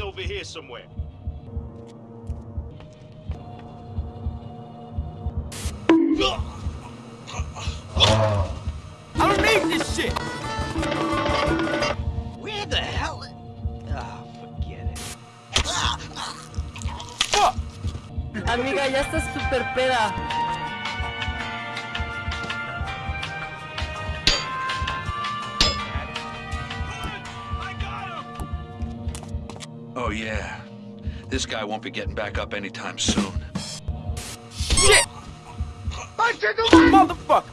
over here somewhere. I don't need this shit! Where the hell? Oh, forget it. Fuck! Amiga, ya estás super peda. Oh, yeah. This guy won't be getting back up anytime soon. Shit! I killed the motherfucker!